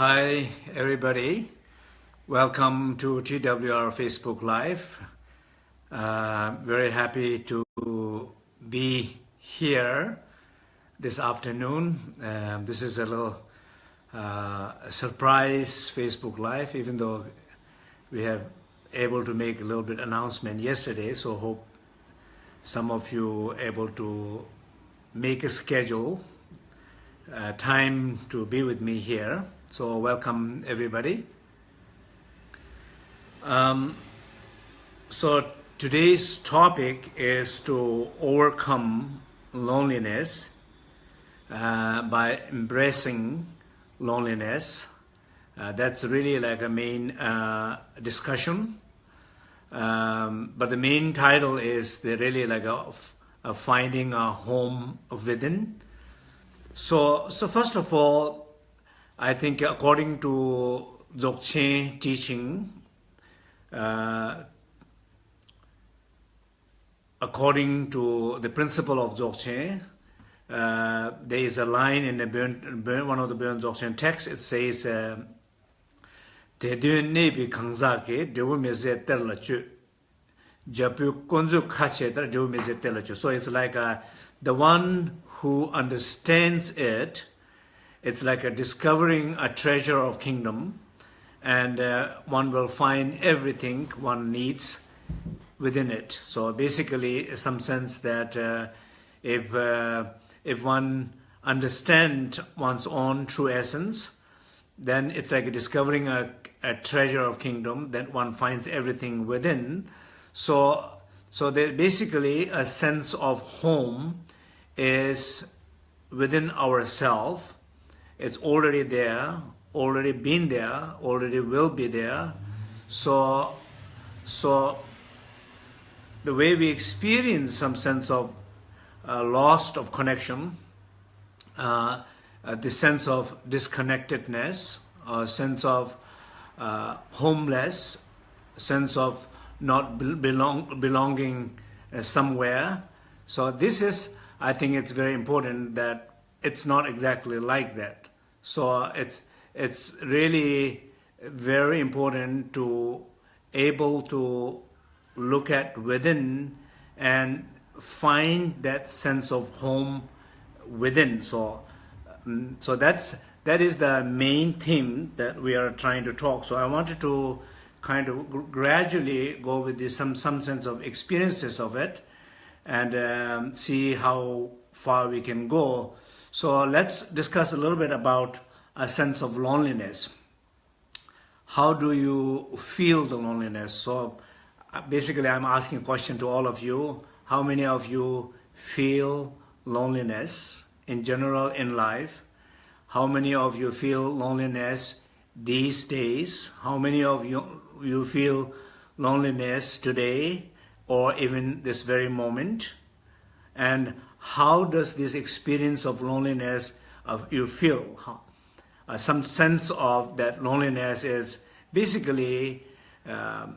Hi, everybody. Welcome to TWR Facebook Live. Uh, very happy to be here this afternoon. Um, this is a little uh, surprise Facebook Live, even though we have able to make a little bit announcement yesterday. So hope some of you able to make a schedule, uh, time to be with me here. So welcome everybody. Um, so today's topic is to overcome loneliness uh, by embracing loneliness. Uh, that's really like a main uh, discussion. Um, but the main title is the really like a, a finding a home within. So, so first of all, I think according to Dzogchen teaching, uh, according to the principle of Dzogchen, uh, there is a line in the burn, burn, one of the Burn Dzogchen texts, it says, uh, Te dun nebi kangza ke dewu meze ter la chu. Japu kunzu kache tar dewu meze ter la chu. So it's like uh, the one who understands it, it's like a discovering a treasure of kingdom and uh, one will find everything one needs within it. So basically, some sense that uh, if uh, if one understand one's own true essence, then it's like discovering a, a treasure of kingdom that one finds everything within. So so there basically a sense of home is within ourself. It's already there already been there, already will be there. So, so the way we experience some sense of uh, loss of connection, uh, uh, the sense of disconnectedness, a sense of uh, homeless, sense of not belong, belonging uh, somewhere. So this is, I think it's very important that it's not exactly like that. So it's, it's really very important to able to look at within and find that sense of home within. So mm, so that's that is the main theme that we are trying to talk. So i wanted to kind of gradually go with this some some sense of experiences of it and um, see how far we can go so let's discuss a little bit about a sense of loneliness. How do you feel the loneliness? So uh, basically I'm asking a question to all of you. How many of you feel loneliness in general in life? How many of you feel loneliness these days? How many of you, you feel loneliness today or even this very moment? And how does this experience of loneliness of you feel? uh, some sense of that loneliness is basically, um,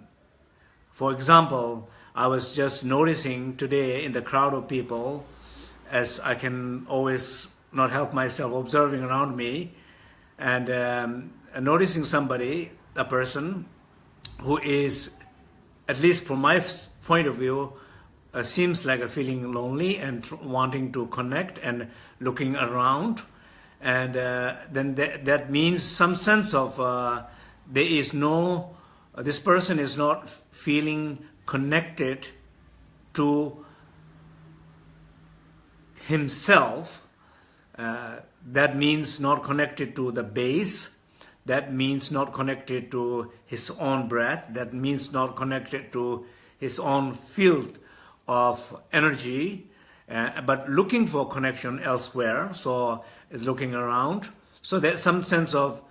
for example, I was just noticing today in the crowd of people, as I can always not help myself observing around me, and um, noticing somebody, a person, who is, at least from my point of view, uh, seems like a feeling lonely and wanting to connect and looking around. And uh, then th that means some sense of uh, there is no uh, this person is not feeling connected to himself. Uh, that means not connected to the base. That means not connected to his own breath. That means not connected to his own field of energy uh, but looking for connection elsewhere so it's looking around. So there's some sense of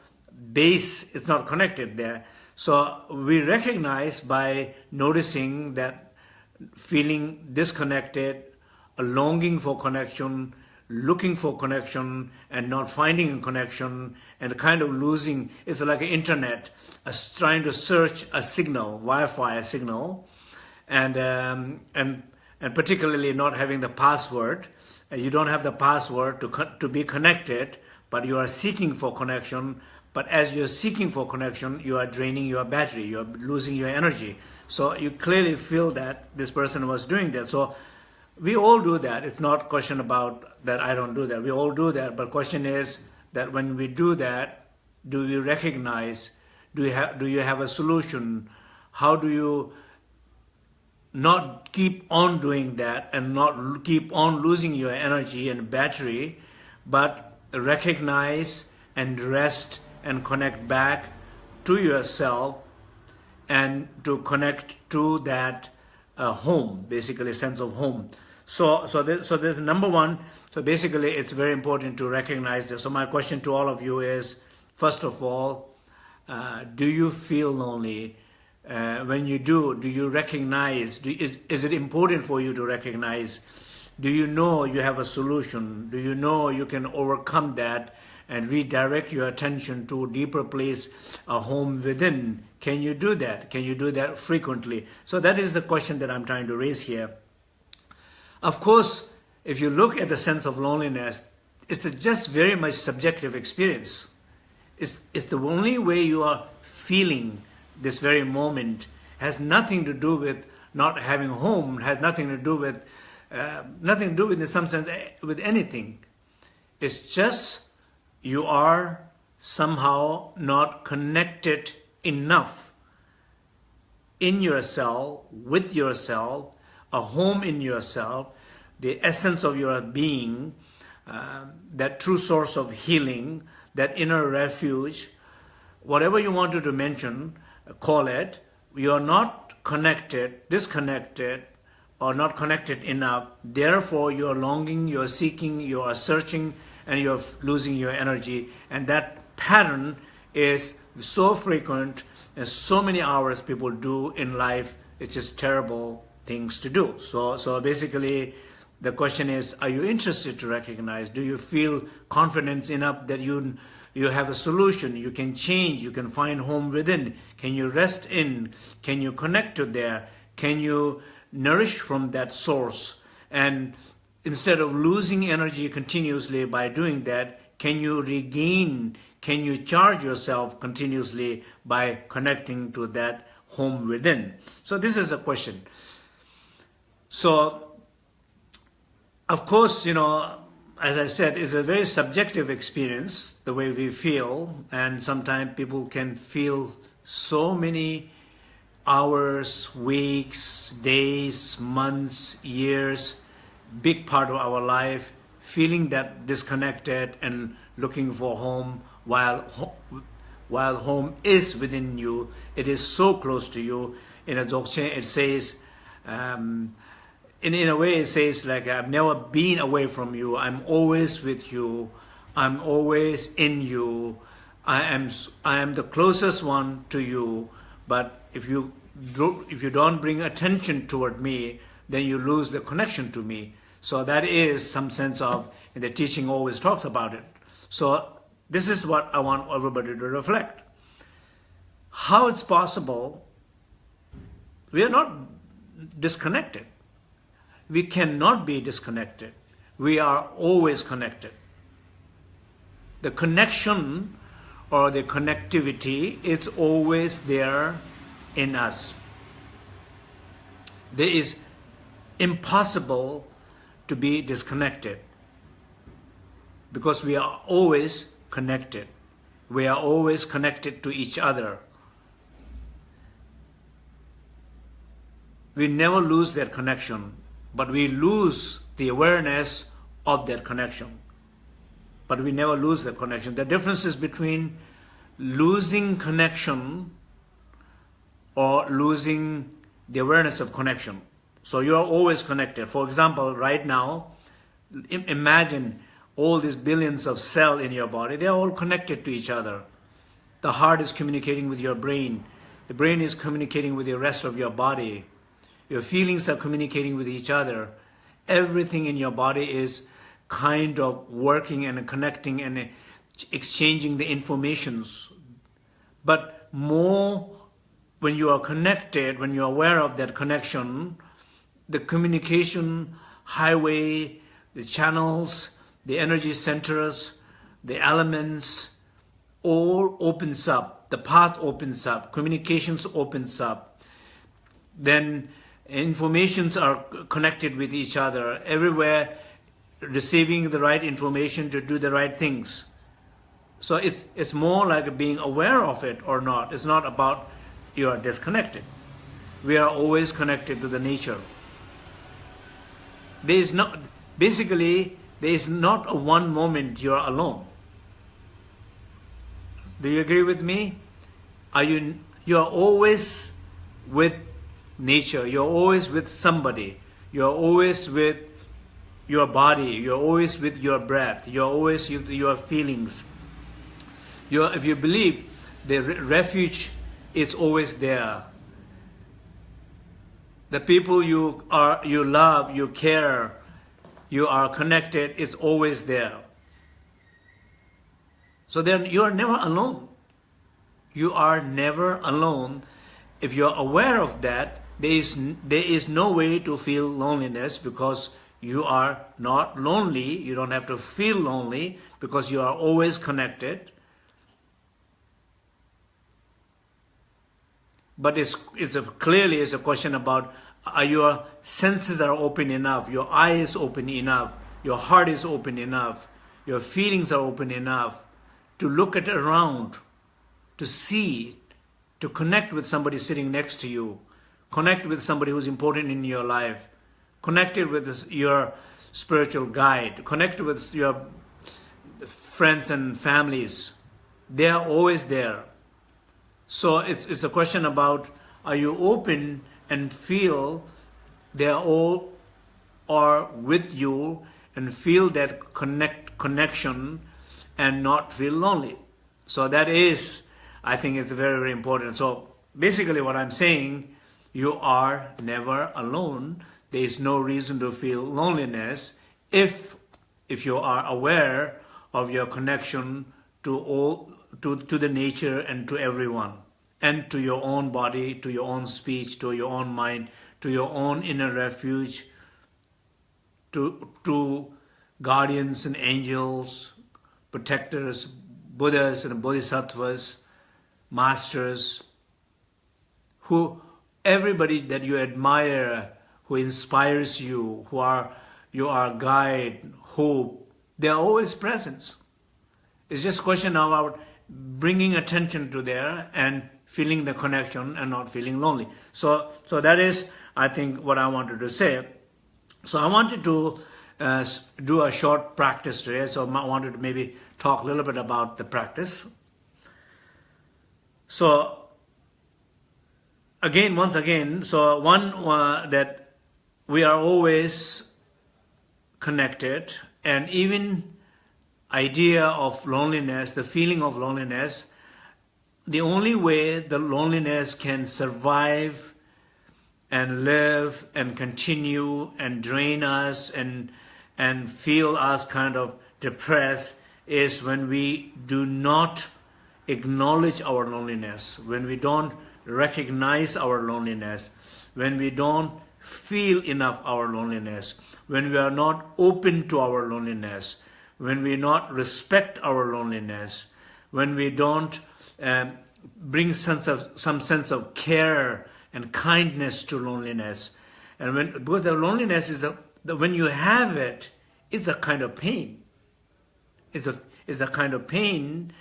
base is not connected there. So we recognize by noticing that feeling disconnected, a longing for connection, looking for connection and not finding a connection and kind of losing, it's like an internet, trying to search a signal, Wi-Fi signal, and, um, and, and particularly not having the password, you don't have the password to, to be connected, but you are seeking for connection, But as you're seeking for connection, you are draining your battery, you're losing your energy. So you clearly feel that this person was doing that. So we all do that. It's not question about that I don't do that. We all do that. But question is that when we do that, do we recognize, do you have, do you have a solution? How do you not keep on doing that and not keep on losing your energy and battery, but recognize and rest and connect back to yourself and to connect to that uh, home, basically sense of home. So, so, there, so there's number one. So basically, it's very important to recognize this. So my question to all of you is, first of all, uh, do you feel lonely? Uh, when you do, do you recognize? Do, is is it important for you to recognize? Do you know you have a solution? Do you know you can overcome that? and redirect your attention to a deeper place, a home within. Can you do that? Can you do that frequently? So that is the question that I'm trying to raise here. Of course, if you look at the sense of loneliness, it's just very much subjective experience. It's, it's the only way you are feeling this very moment has nothing to do with not having home, has nothing to do with, uh, nothing to do with, in some sense, eh, with anything. It's just you are somehow not connected enough in yourself, with yourself, a home in yourself, the essence of your being, uh, that true source of healing, that inner refuge, whatever you wanted to mention, call it, you are not connected, disconnected, or not connected enough. Therefore, you are longing, you are seeking, you are searching, and you're losing your energy. And that pattern is so frequent and so many hours people do in life. It's just terrible things to do. So, so basically, the question is, are you interested to recognize? Do you feel confidence enough that you you have a solution, you can change, you can find home within. Can you rest in? Can you connect to there? Can you nourish from that source? And instead of losing energy continuously by doing that, can you regain, can you charge yourself continuously by connecting to that home within? So this is a question. So, of course, you know, as I said, it's a very subjective experience, the way we feel, and sometimes people can feel so many hours, weeks, days, months, years, big part of our life, feeling that disconnected and looking for home while while home is within you, it is so close to you. In a Dzogchen, it says, um, in, in a way, it says like, I've never been away from you. I'm always with you. I'm always in you. I am, I am the closest one to you. But if you, do, if you don't bring attention toward me, then you lose the connection to me. So that is some sense of, and the teaching always talks about it. So this is what I want everybody to reflect. How it's possible, we are not disconnected. We cannot be disconnected. We are always connected. The connection or the connectivity, it's always there in us. There is impossible to be disconnected because we are always connected. We are always connected to each other. We never lose that connection, but we lose the awareness of that connection. But we never lose the connection. The difference is between losing connection or losing the awareness of connection. So you are always connected. For example, right now, imagine all these billions of cells in your body. They are all connected to each other. The heart is communicating with your brain. The brain is communicating with the rest of your body. Your feelings are communicating with each other. Everything in your body is kind of working and connecting and exchanging the informations. But more when you are connected, when you are aware of that connection, the communication highway, the channels, the energy centers, the elements, all opens up, the path opens up, communications opens up, then informations are connected with each other, everywhere receiving the right information to do the right things. So it's, it's more like being aware of it or not. It's not about you are disconnected. We are always connected to the nature. There is not, basically, there is not a one moment you are alone. Do you agree with me? Are you, you are always with nature. You're always with somebody. You're always with your body. You're always with your breath. You're always with your feelings. You're, if you believe the refuge is always there. The people you are, you love, you care, you are connected, is always there. So then you are never alone. You are never alone. If you are aware of that, there is, there is no way to feel loneliness because you are not lonely. You don't have to feel lonely because you are always connected. But it's, it's a, clearly it's a question about are your senses are open enough, your eye is open enough, your heart is open enough, your feelings are open enough to look at around, to see, to connect with somebody sitting next to you, connect with somebody who's important in your life, connected with your spiritual guide, Connect with your friends and families. They are always there. So it's, it's a question about are you open and feel they are all are with you and feel that connect connection and not feel lonely. So that is, I think it's very, very important. So basically what I'm saying, you are never alone. There is no reason to feel loneliness if, if you are aware of your connection to all to, to the nature and to everyone and to your own body, to your own speech, to your own mind, to your own inner refuge, to, to guardians and angels, protectors, Buddhas and Bodhisattvas, masters, who everybody that you admire, who inspires you, who are you are guide, hope, they are always present. It's just a question about bringing attention to there and feeling the connection and not feeling lonely. So, so that is, I think, what I wanted to say. So I wanted to uh, do a short practice today. So I wanted to maybe talk a little bit about the practice. So again, once again, so one uh, that we are always connected and even idea of loneliness, the feeling of loneliness, the only way the loneliness can survive and live and continue and drain us and and feel us kind of depressed is when we do not acknowledge our loneliness, when we don't recognize our loneliness, when we don't feel enough our loneliness, when we are not open to our loneliness, when we not respect our loneliness, when we don't um, bring sense of some sense of care and kindness to loneliness, and when because the loneliness is a the, when you have it, it's a kind of pain. It's a it's a kind of pain,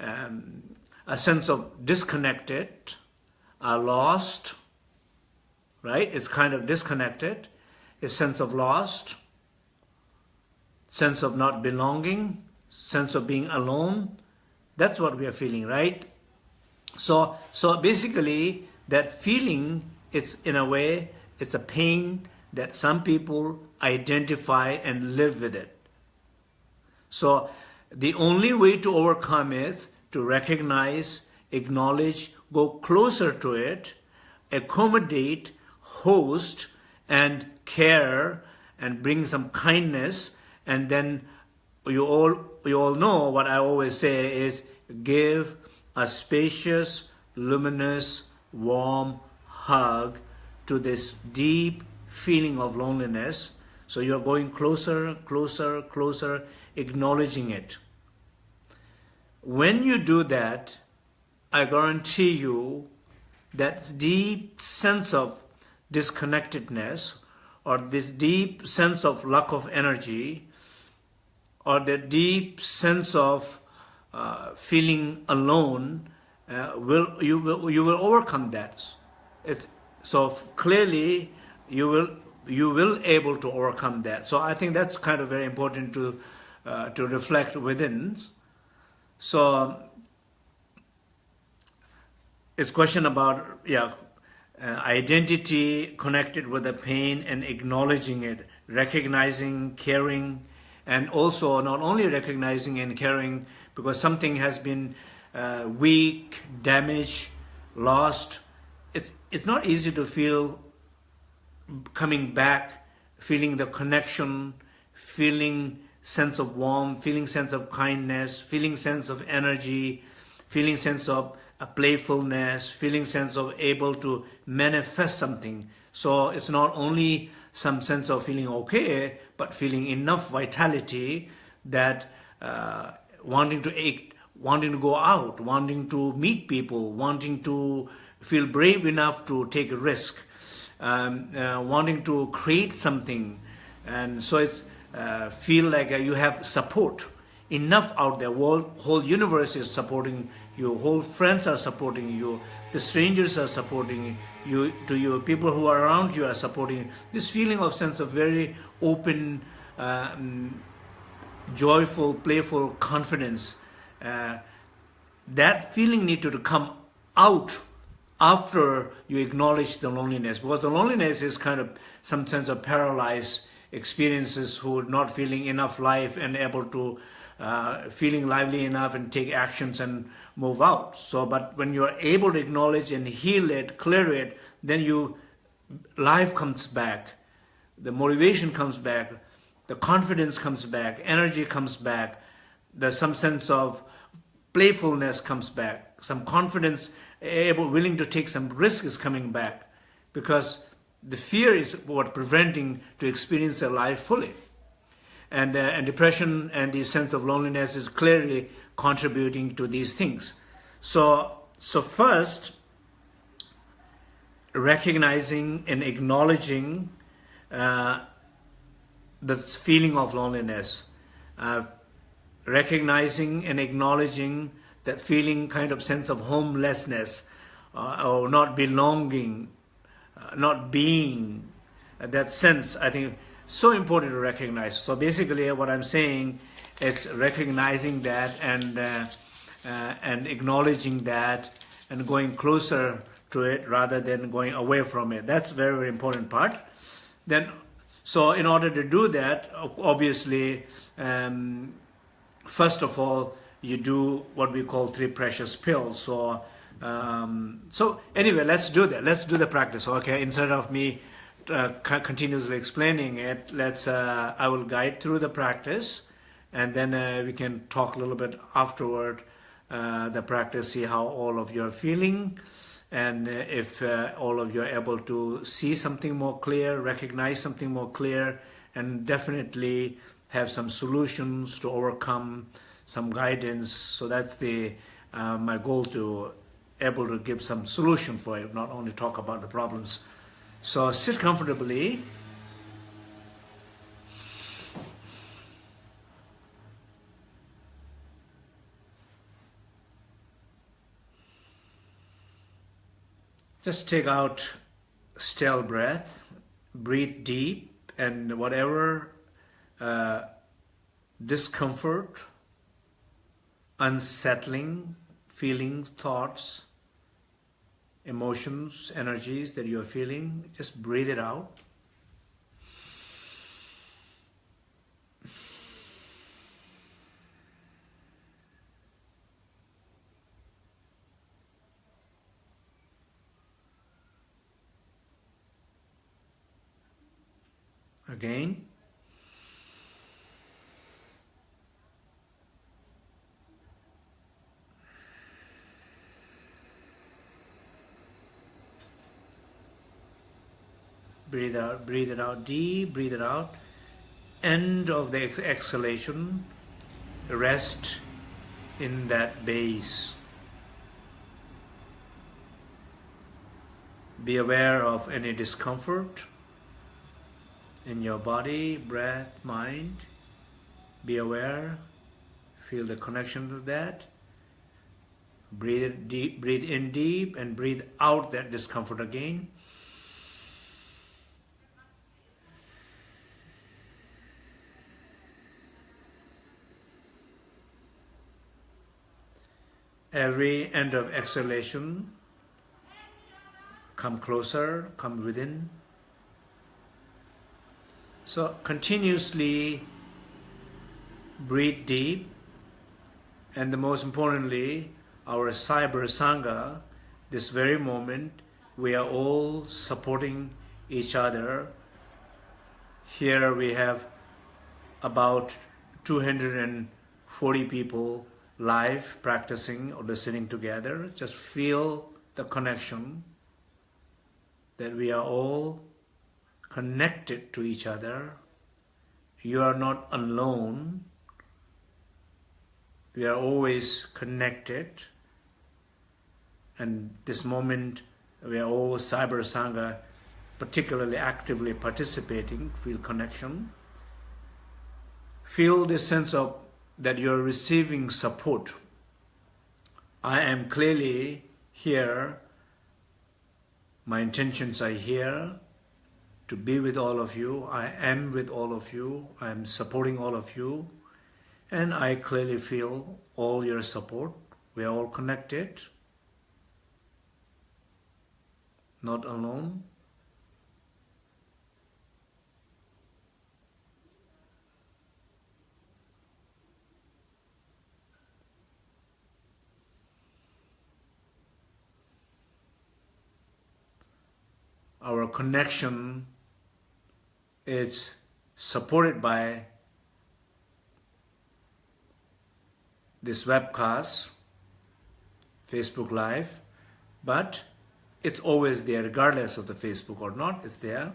um, a sense of disconnected, uh, lost. Right? It's kind of disconnected, a sense of lost, sense of not belonging, sense of being alone. That's what we are feeling, right? So, so basically, that feeling, it's in a way, it's a pain that some people identify and live with it. So the only way to overcome it, to recognize, acknowledge, go closer to it, accommodate, host, and care, and bring some kindness, and then you all, you all know what I always say is give a spacious, luminous, warm hug to this deep feeling of loneliness. So you're going closer, closer, closer, acknowledging it. when you do that, I guarantee you that deep sense of disconnectedness or this deep sense of lack of energy or the deep sense of uh, feeling alone uh, will you will you will overcome that. It, so clearly you will you will able to overcome that. So i think that's kind of very important to uh, to reflect within. So it's question about yeah uh, identity connected with the pain and acknowledging it recognizing caring and also not only recognizing and caring because something has been uh, weak damaged lost. It's it's not easy to feel coming back feeling the connection feeling sense of warmth, feeling sense of kindness, feeling sense of energy, feeling sense of a playfulness, feeling sense of able to manifest something. So it's not only some sense of feeling okay, but feeling enough vitality that uh, wanting to act, wanting to go out, wanting to meet people, wanting to feel brave enough to take a risk, um, uh, wanting to create something. And so it's uh, feel like uh, you have support enough out there. Whole, whole universe is supporting you. Whole friends are supporting you. The strangers are supporting you. To you, people who are around you are supporting. You. This feeling of sense of very open, um, joyful, playful confidence. Uh, that feeling needed to come out after you acknowledge the loneliness because the loneliness is kind of some sense of paralyzed experiences who are not feeling enough life and able to uh, feeling lively enough and take actions and move out. So, but when you are able to acknowledge and heal it, clear it, then you, life comes back, the motivation comes back, the confidence comes back, energy comes back, there's some sense of playfulness comes back, some confidence, able, willing to take some risk is coming back. Because the fear is what preventing to experience their life fully. And, uh, and depression and the sense of loneliness is clearly contributing to these things. So, so first, recognizing and acknowledging uh, the feeling of loneliness, uh, recognizing and acknowledging that feeling kind of sense of homelessness uh, or not belonging not being, that sense, I think, so important to recognize. So basically what I'm saying, it's recognizing that and, uh, uh, and acknowledging that and going closer to it rather than going away from it. That's very, very important part. Then, so in order to do that, obviously, um, first of all, you do what we call three precious pills. So um, so anyway, let's do that. Let's do the practice. Okay, instead of me uh, continuously explaining it, let's. Uh, I will guide through the practice, and then uh, we can talk a little bit afterward. Uh, the practice, see how all of you are feeling, and uh, if uh, all of you are able to see something more clear, recognize something more clear, and definitely have some solutions to overcome, some guidance. So that's the my goal to able to give some solution for you, not only talk about the problems. So sit comfortably. Just take out still breath, breathe deep, and whatever uh, discomfort, unsettling feelings, thoughts, emotions, energies that you're feeling, just breathe it out. Again. Breathe out, breathe it out deep, breathe it out. End of the exhalation, rest, in that base. Be aware of any discomfort in your body, breath, mind. Be aware, feel the connection to that. Breathe deep, breathe in deep and breathe out that discomfort again. Every end of exhalation, come closer, come within. So continuously breathe deep and the most importantly, our cyber sangha, this very moment, we are all supporting each other. Here we have about 240 people live practicing or listening together. Just feel the connection that we are all connected to each other. You are not alone. We are always connected. And this moment, we are all Cyber Sangha particularly actively participating, feel connection. Feel this sense of that you're receiving support. I am clearly here. My intentions are here to be with all of you. I am with all of you. I am supporting all of you. And I clearly feel all your support. We are all connected, not alone. Our connection is supported by this webcast, Facebook Live, but it's always there regardless of the Facebook or not, it's there.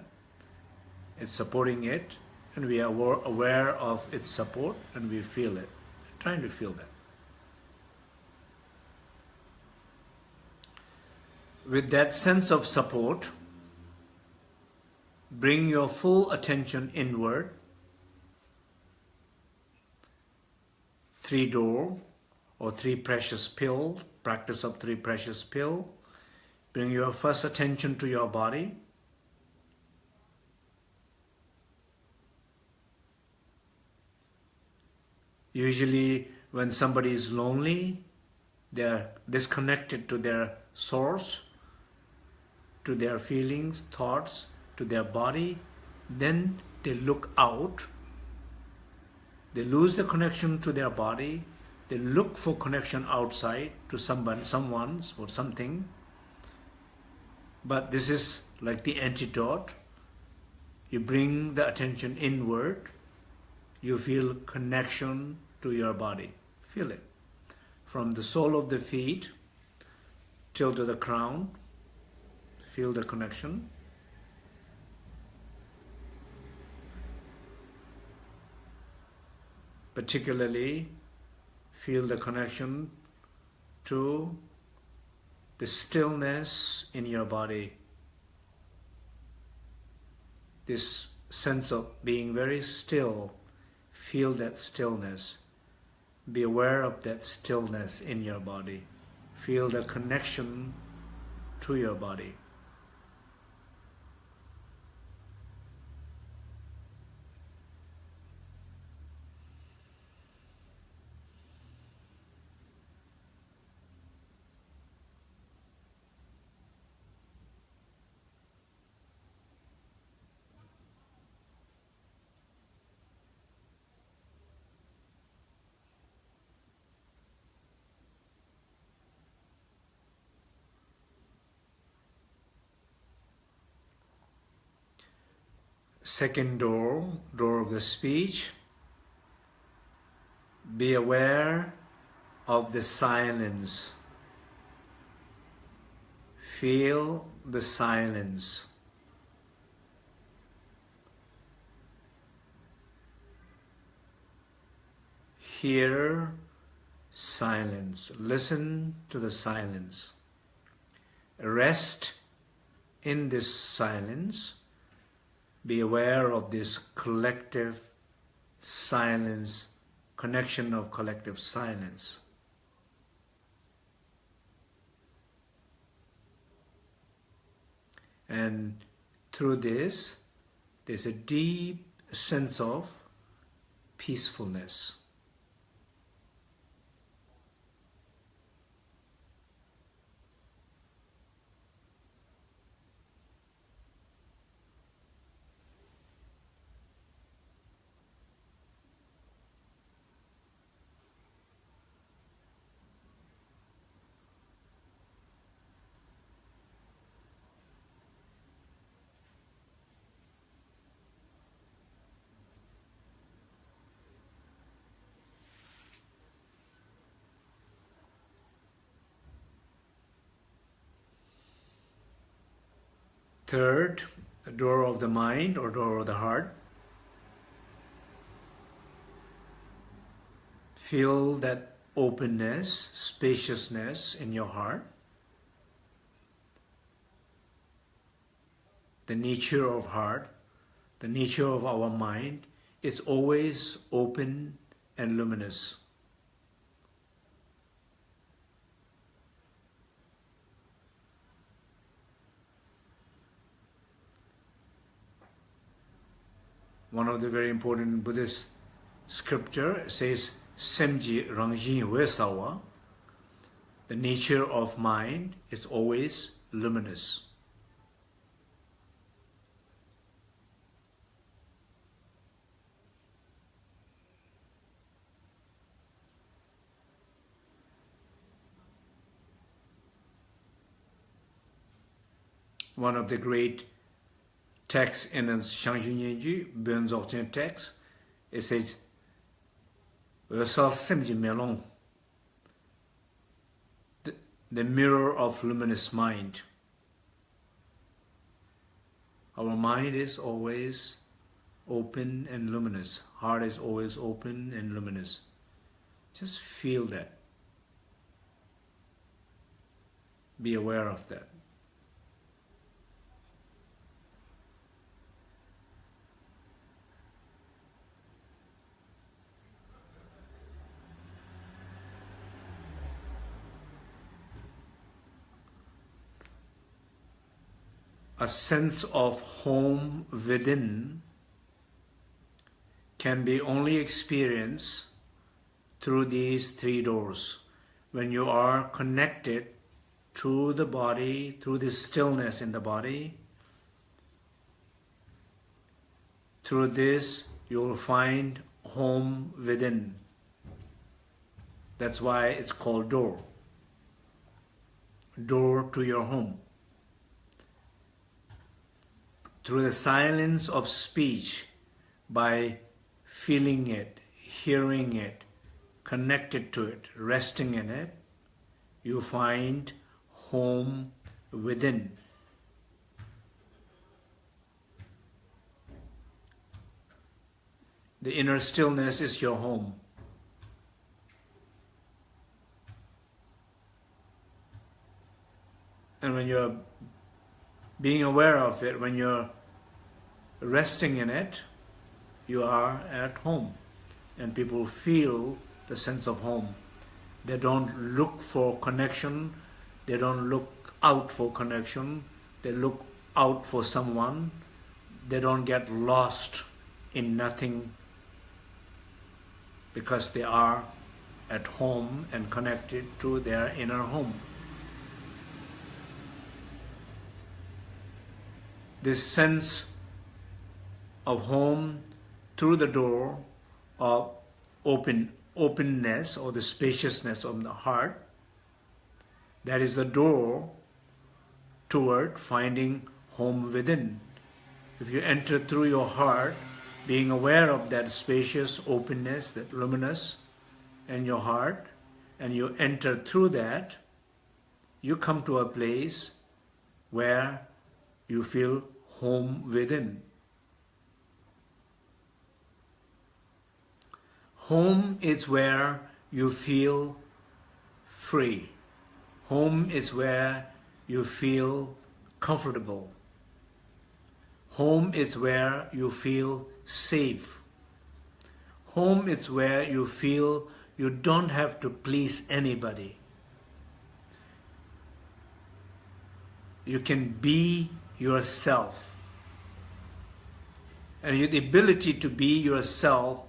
It's supporting it and we are aware of its support and we feel it, trying to feel that. With that sense of support, Bring your full attention inward. Three door or three precious pill, practice of three precious pill. Bring your first attention to your body. Usually when somebody is lonely, they are disconnected to their source, to their feelings, thoughts, to their body, then they look out, they lose the connection to their body, they look for connection outside to someone, someone's or something. But this is like the antidote. You bring the attention inward, you feel connection to your body. Feel it. From the sole of the feet till to the crown, feel the connection. Particularly feel the connection to the stillness in your body. This sense of being very still, feel that stillness. Be aware of that stillness in your body. Feel the connection to your body. Second door, door of the speech. Be aware of the silence. Feel the silence. Hear silence. Listen to the silence. Rest in this silence. Be aware of this collective silence, connection of collective silence. And through this, there's a deep sense of peacefulness. Third, the door of the mind or door of the heart. Feel that openness, spaciousness in your heart. The nature of heart, the nature of our mind, it's always open and luminous. One of the very important Buddhist scripture says Semji Rangjin Wesawa, the nature of mind is always luminous. One of the great text in the Zhang Zhung Bön Dzogchen text, it says, the, the mirror of luminous mind. Our mind is always open and luminous. Heart is always open and luminous. Just feel that. Be aware of that. A sense of home within can be only experienced through these three doors. When you are connected to the body, through this stillness in the body, through this you will find home within. That's why it's called door. Door to your home through the silence of speech by feeling it, hearing it, connected to it, resting in it, you find home within. The inner stillness is your home. And when you're being aware of it, when you're resting in it, you are at home. And people feel the sense of home. They don't look for connection. They don't look out for connection. They look out for someone. They don't get lost in nothing because they are at home and connected to their inner home. this sense of home through the door of open openness or the spaciousness of the heart that is the door toward finding home within if you enter through your heart being aware of that spacious openness that luminous in your heart and you enter through that you come to a place where you feel home within. Home is where you feel free. Home is where you feel comfortable. Home is where you feel safe. Home is where you feel you don't have to please anybody. You can be yourself. And the ability to be yourself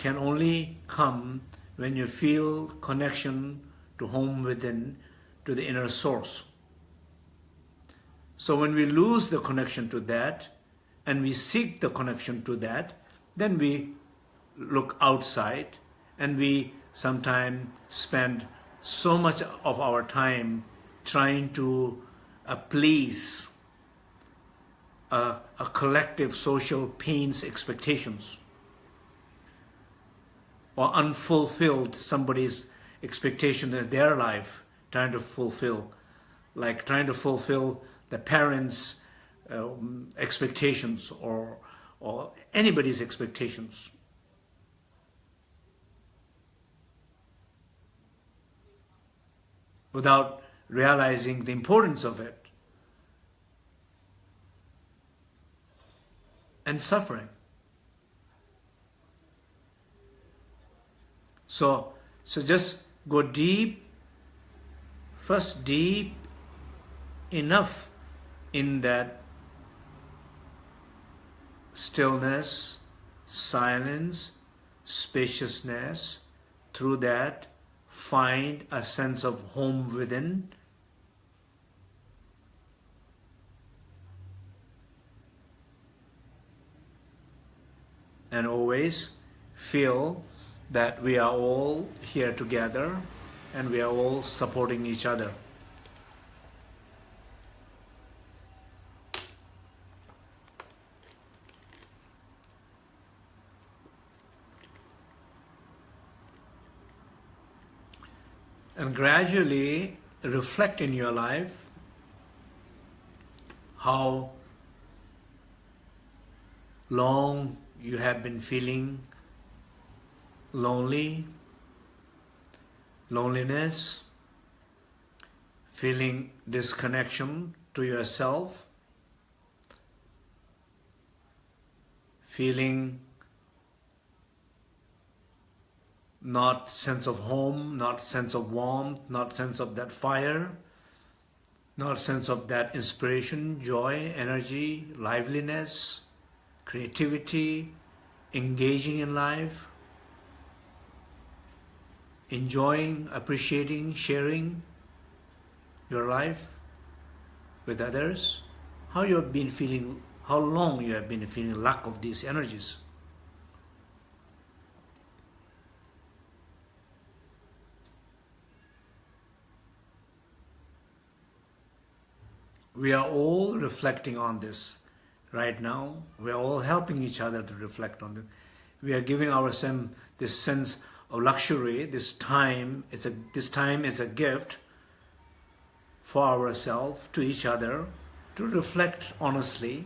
can only come when you feel connection to home within, to the inner source. So when we lose the connection to that, and we seek the connection to that, then we look outside and we sometimes spend so much of our time trying to uh, please a, a collective social pains expectations or unfulfilled somebody's expectation in their life trying to fulfill like trying to fulfill the parents um, expectations or or anybody's expectations without realizing the importance of it and suffering. So, so just go deep, first deep enough in that stillness, silence, spaciousness, through that find a sense of home within. And always feel that we are all here together and we are all supporting each other. And gradually reflect in your life how long you have been feeling lonely, loneliness, feeling disconnection to yourself, feeling not sense of home, not sense of warmth, not sense of that fire, not sense of that inspiration, joy, energy, liveliness, creativity, engaging in life, enjoying, appreciating, sharing your life with others, how you have been feeling, how long you have been feeling lack of these energies. We are all reflecting on this right now. We are all helping each other to reflect on it. We are giving ourselves this sense of luxury, this time, it's a, this time is a gift for ourselves, to each other, to reflect honestly.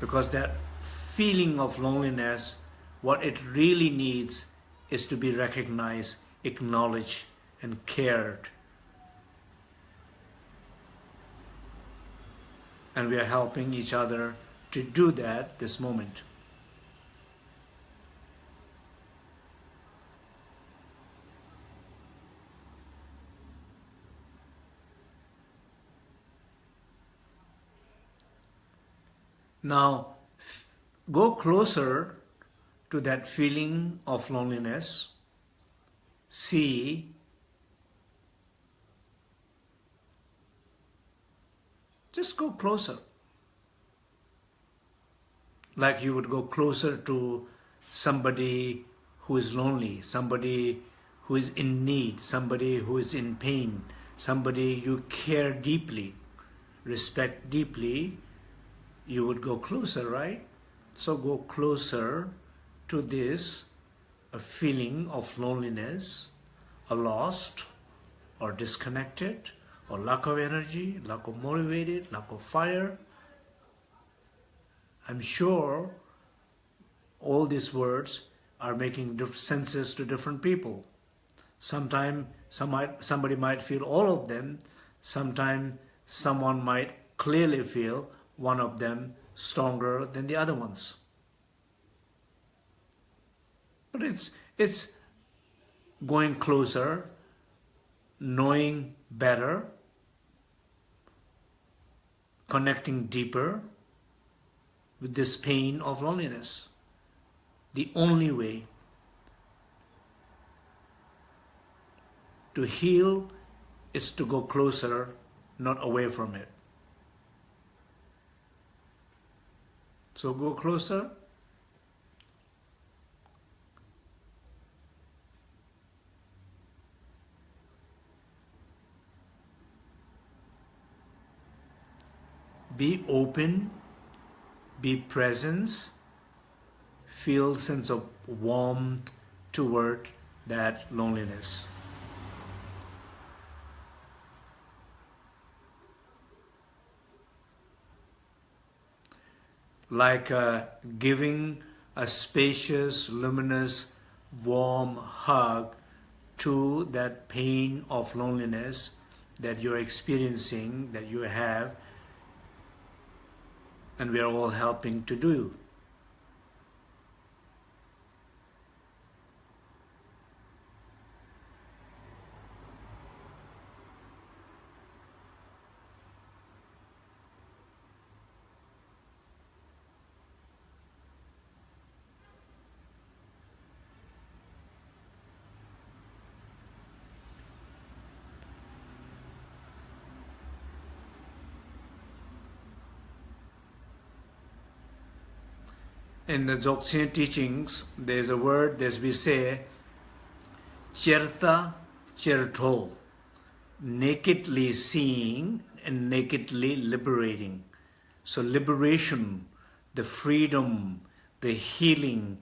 Because that feeling of loneliness, what it really needs is to be recognized, acknowledged, and cared and we are helping each other to do that this moment. Now, go closer to that feeling of loneliness. See Just go closer. Like you would go closer to somebody who is lonely, somebody who is in need, somebody who is in pain, somebody you care deeply, respect deeply, you would go closer, right? So go closer to this a feeling of loneliness, a lost or disconnected, or lack of energy, lack of motivated, lack of fire. I'm sure all these words are making senses to different people. Sometimes some might, somebody might feel all of them. Sometimes someone might clearly feel one of them stronger than the other ones. But it's, it's going closer, knowing better, connecting deeper with this pain of loneliness. The only way to heal is to go closer, not away from it. So go closer. Be open, be presence, feel sense of warmth toward that loneliness. Like uh, giving a spacious, luminous, warm hug to that pain of loneliness that you're experiencing, that you have, and we are all helping to do. In the Dzogchen teachings, there's a word, as we say, cherta chertol, nakedly seeing and nakedly liberating. So liberation, the freedom, the healing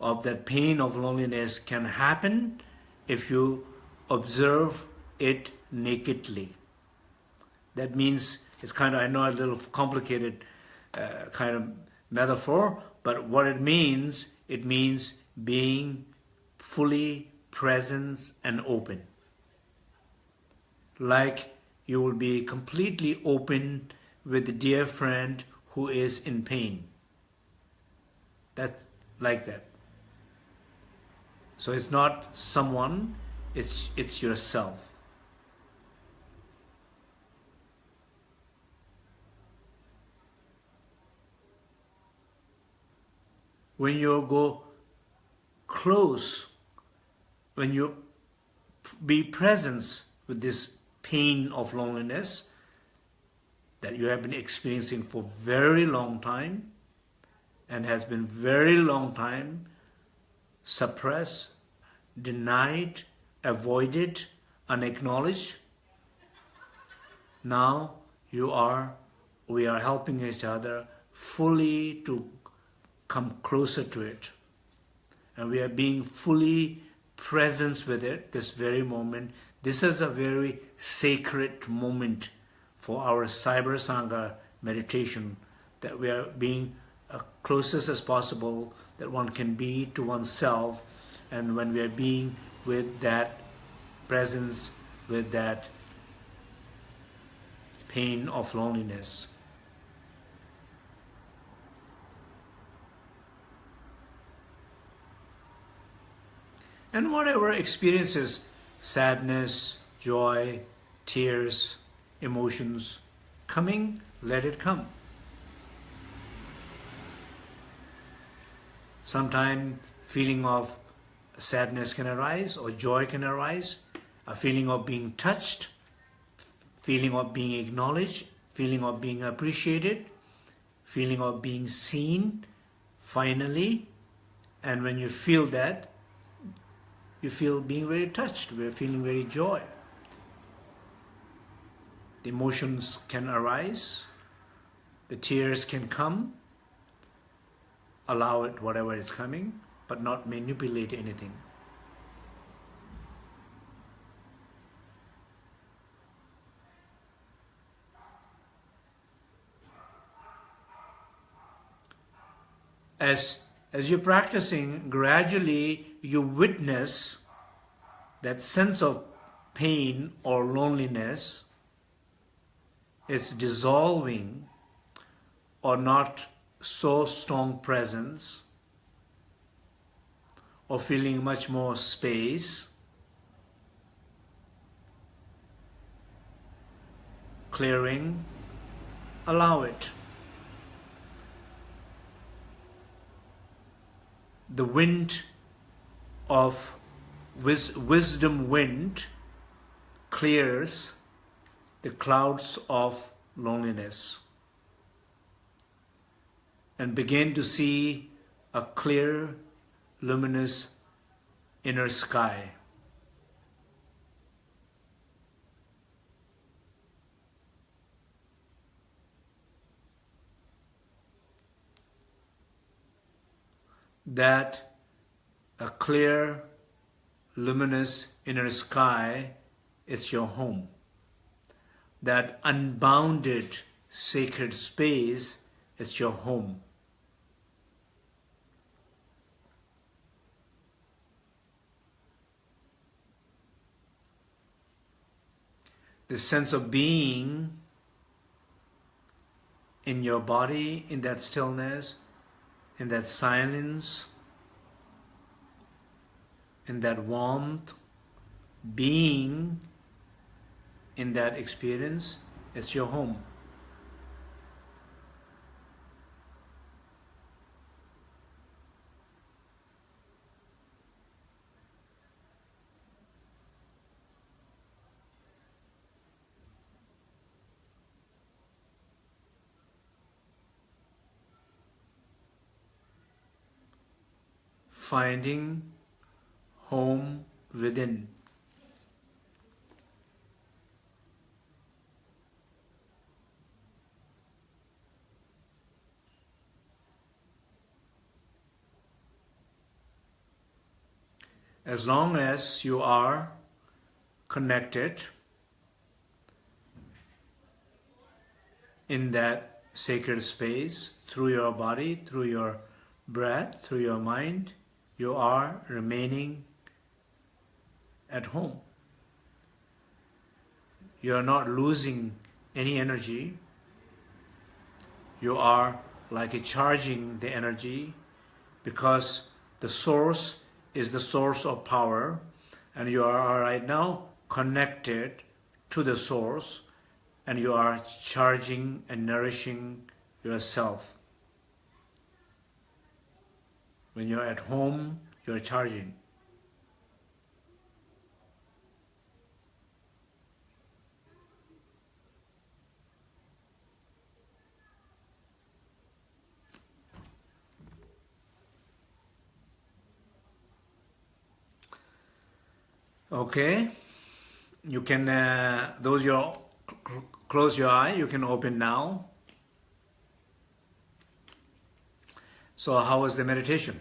of that pain of loneliness can happen if you observe it nakedly. That means it's kind of, I know a little complicated uh, kind of metaphor, but what it means, it means being fully present and open. Like you will be completely open with a dear friend who is in pain. That's like that. So it's not someone, it's, it's yourself. When you go close, when you be present with this pain of loneliness that you have been experiencing for very long time and has been very long time suppressed, denied, avoided, unacknowledged. Now you are, we are helping each other fully to come closer to it. And we are being fully present with it this very moment. This is a very sacred moment for our Cyber Sangha meditation that we are being as closest as possible that one can be to oneself and when we are being with that presence, with that pain of loneliness. And whatever experiences, sadness, joy, tears, emotions, coming, let it come. Sometimes feeling of sadness can arise or joy can arise, a feeling of being touched, feeling of being acknowledged, feeling of being appreciated, feeling of being seen, finally, and when you feel that, you feel being very touched, we're feeling very joy. The emotions can arise, the tears can come, allow it whatever is coming, but not manipulate anything. As as you're practicing, gradually you witness that sense of pain or loneliness is dissolving or not so strong presence or feeling much more space. Clearing allow it the wind of wis wisdom wind clears the clouds of loneliness and begin to see a clear, luminous inner sky. That a clear, luminous inner sky, it's your home. That unbounded sacred space, it's your home. The sense of being in your body, in that stillness, in that silence, in that warmth, being in that experience, it's your home. Finding home within. As long as you are connected in that sacred space through your body, through your breath, through your mind, you are remaining at home. You are not losing any energy. You are like charging the energy because the source is the source of power and you are right now connected to the source and you are charging and nourishing yourself. When you're at home, you're charging. Okay, you can, uh, those close your eye, you can open now. So how was the meditation?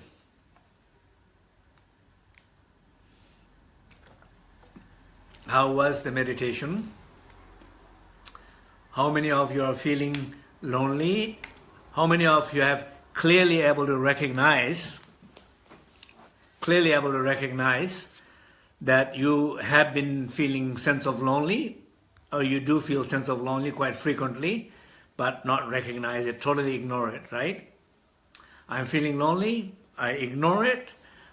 How was the meditation? How many of you are feeling lonely? How many of you have clearly able to recognize, clearly able to recognize that you have been feeling sense of lonely or you do feel sense of lonely quite frequently but not recognize it, totally ignore it, right? I'm feeling lonely, I ignore it,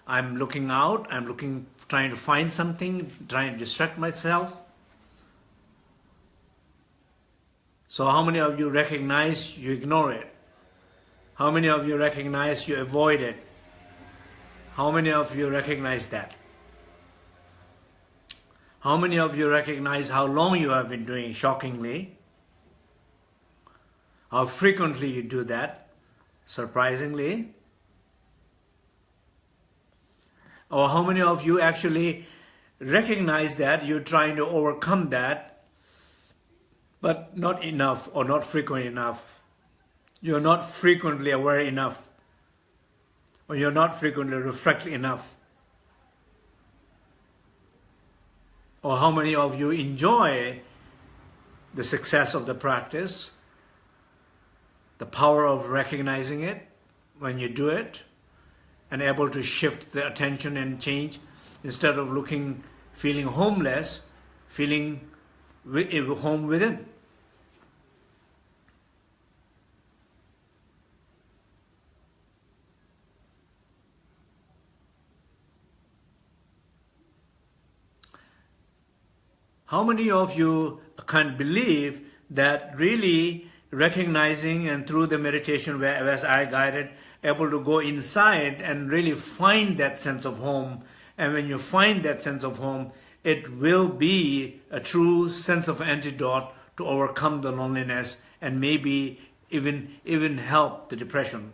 I'm looking out, I'm looking, trying to find something, trying to distract myself. So how many of you recognize you ignore it? How many of you recognize you avoid it? How many of you recognize that? How many of you recognize how long you have been doing shockingly? How frequently you do that, surprisingly? Or how many of you actually recognize that you're trying to overcome that, but not enough or not frequent enough? You're not frequently aware enough, or you're not frequently reflect enough. or how many of you enjoy the success of the practice, the power of recognizing it when you do it, and able to shift the attention and change instead of looking, feeling homeless, feeling eh, home within. How many of you can believe that really recognizing and through the meditation where as I guided, able to go inside and really find that sense of home. And when you find that sense of home, it will be a true sense of antidote to overcome the loneliness and maybe even even help the depression.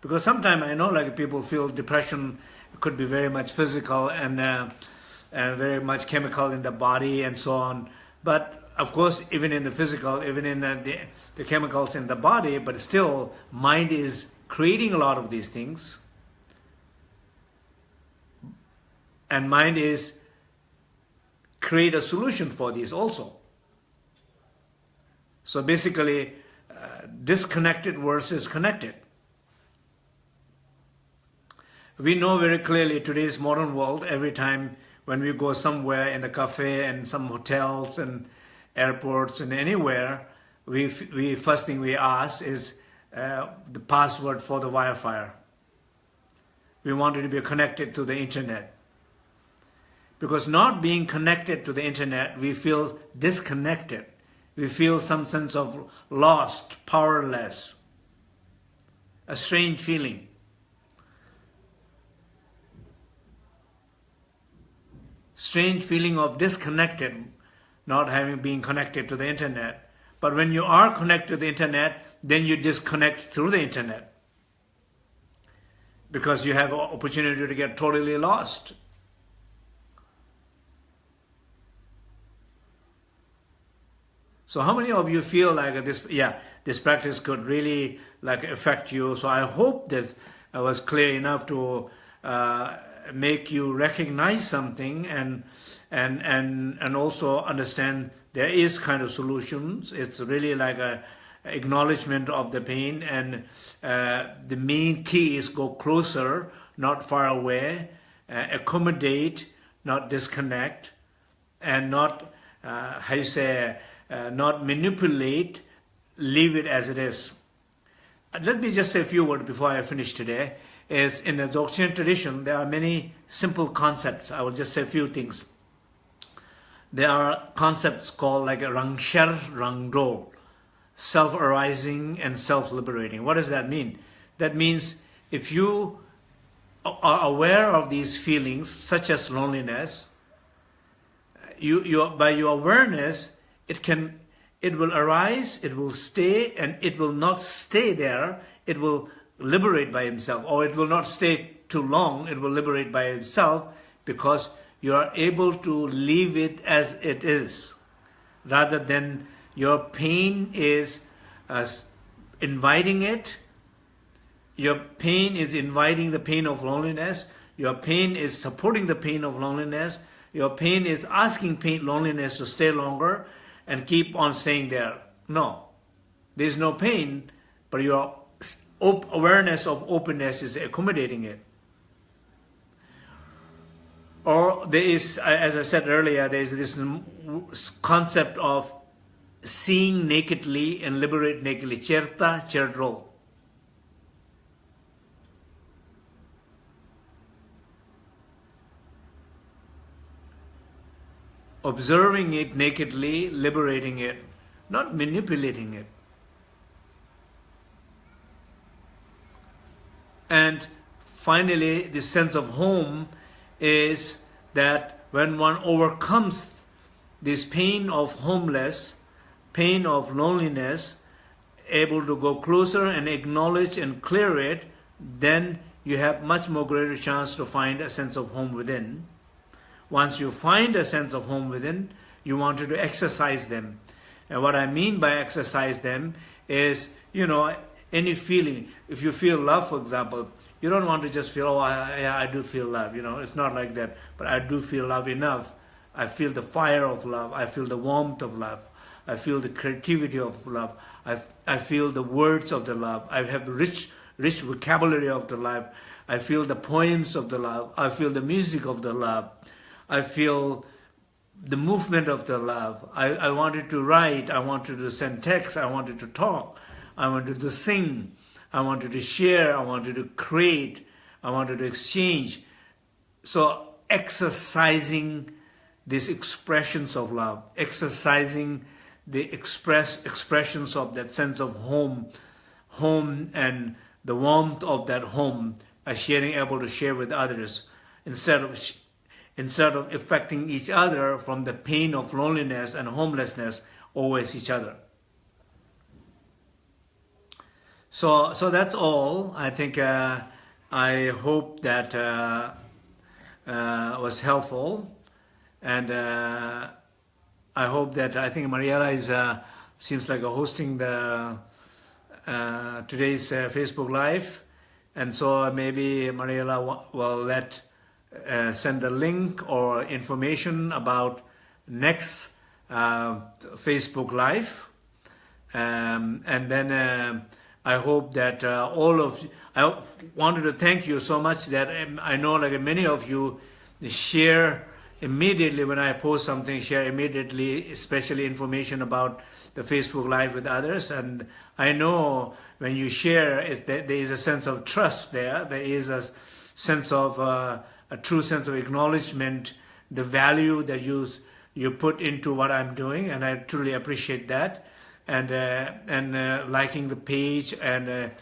Because sometimes I know like people feel depression could be very much physical and, uh, and very much chemical in the body and so on. But of course, even in the physical, even in the, the chemicals in the body, but still, mind is creating a lot of these things. And mind is create a solution for these also. So basically, uh, disconnected versus connected. We know very clearly today's modern world, every time when we go somewhere in the cafe and some hotels and airports and anywhere, we, we first thing we ask is uh, the password for the Wi-Fi. We wanted to be connected to the internet. Because not being connected to the internet, we feel disconnected. We feel some sense of lost, powerless, a strange feeling. Strange feeling of disconnected not having been connected to the internet. But when you are connected to the internet, then you disconnect through the internet. Because you have opportunity to get totally lost. So how many of you feel like this, yeah, this practice could really like affect you? So I hope that I was clear enough to uh, make you recognize something and and and and also understand there is kind of solutions. It's really like a acknowledgement of the pain and uh, the main key is go closer, not far away, uh, accommodate, not disconnect, and not, uh, how you say, uh, not manipulate, leave it as it is. Let me just say a few words before I finish today. Is in the Dzogchen tradition, there are many simple concepts. I will just say a few things there are concepts called like rangsher rangdo, self-arising and self-liberating. What does that mean? That means if you are aware of these feelings, such as loneliness, you, you, by your awareness, it can, it will arise, it will stay, and it will not stay there. It will liberate by himself, or it will not stay too long. It will liberate by itself because you are able to leave it as it is rather than your pain is uh, inviting it your pain is inviting the pain of loneliness your pain is supporting the pain of loneliness your pain is asking pain loneliness to stay longer and keep on staying there no there's no pain but your awareness of openness is accommodating it or there is, uh, as I said earlier, there is this concept of seeing nakedly and liberate nakedly. Cherta cherdro. Observing it nakedly, liberating it, not manipulating it. And finally, the sense of home is that when one overcomes this pain of homeless, pain of loneliness, able to go closer and acknowledge and clear it, then you have much more greater chance to find a sense of home within. Once you find a sense of home within, you wanted to exercise them. And what I mean by exercise them is, you know, any feeling. If you feel love, for example, you don't want to just feel, oh, I, I do feel love. You know, it's not like that. But I do feel love enough. I feel the fire of love. I feel the warmth of love. I feel the creativity of love. I, I feel the words of the love. I have rich rich vocabulary of the love. I feel the poems of the love. I feel the music of the love. I feel the movement of the love. I, I wanted to write. I wanted to send text. I wanted to talk. I wanted to sing. I wanted to share. I wanted to create. I wanted to exchange. So exercising these expressions of love, exercising the express expressions of that sense of home, home and the warmth of that home, by sharing, able to share with others, instead of instead of affecting each other from the pain of loneliness and homelessness, always each other. So, so that's all. I think uh, I hope that uh, uh, was helpful, and uh, I hope that I think Mariella is uh, seems like hosting the uh, today's Facebook Live, and so maybe Mariella will let send a link or information about next Facebook Live. Um, and then I hope that uh, all of you, I wanted to thank you so much that um, I know like many of you share immediately when I post something, share immediately, especially information about the Facebook Live with others. And I know when you share, it, there is a sense of trust there. There is a sense of uh, a true sense of acknowledgement, the value that you you put into what I'm doing, and I truly appreciate that. And uh, and uh, liking the page and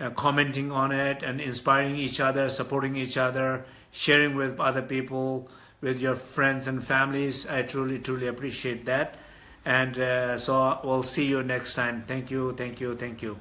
uh, commenting on it and inspiring each other, supporting each other, sharing with other people, with your friends and families. I truly truly appreciate that. And so we'll see you next time. Thank you, thank you, thank you.